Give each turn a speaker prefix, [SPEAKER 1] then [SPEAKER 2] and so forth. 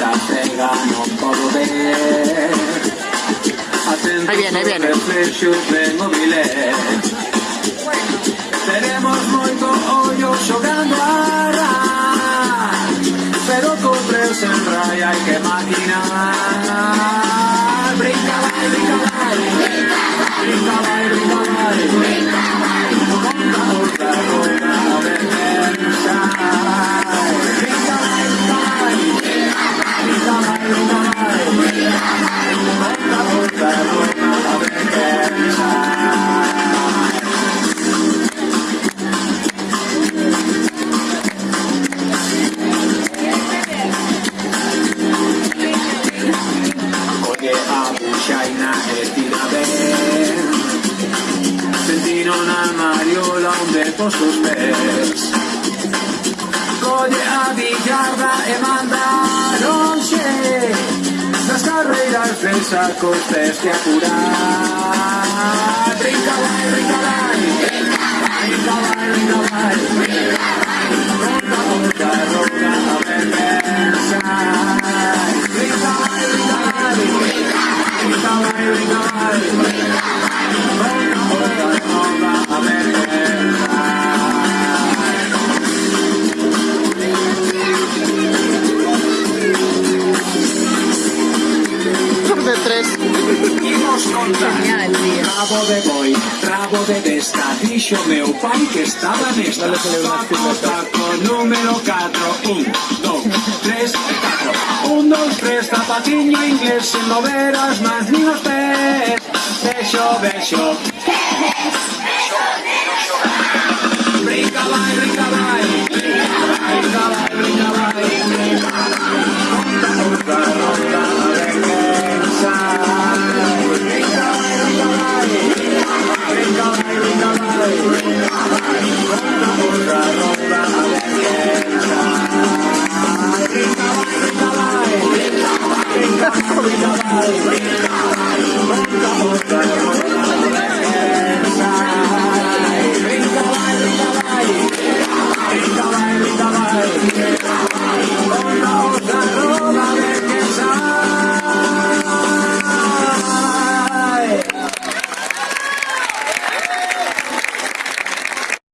[SPEAKER 1] la pega no puedo ver. Atento
[SPEAKER 2] ahí viene, ahí viene.
[SPEAKER 1] de móviles. Tenemos moito ollo xogando a ra. pero con tres en raya hai que maquinar. Brinca, vai, brinca, vai, brinca, vai, brinca, vai, brinca. China Estina B Sentino una mariola onde posso spes Coglie a bigliarda e manda non Las carreras fresa con pes que apurar Rincalai, rincalai Rincalai, rincalai Rincalai, rincalai Ronda, ronda, ronda, a ver,
[SPEAKER 2] tres.
[SPEAKER 1] Imos contar.
[SPEAKER 2] Genial, tío.
[SPEAKER 1] Rabo de boi, rabo de besta, dixo meu pai que estaba nesta.
[SPEAKER 2] Dale, taco,
[SPEAKER 1] taco, número 4, un, dos, tres, taco. Un, dos, tres, zapatiño inglés, sen no ver as mans nin os pés. Bexo, bexo. Bexo, bexo, bexo. Brinca, vai, Oh,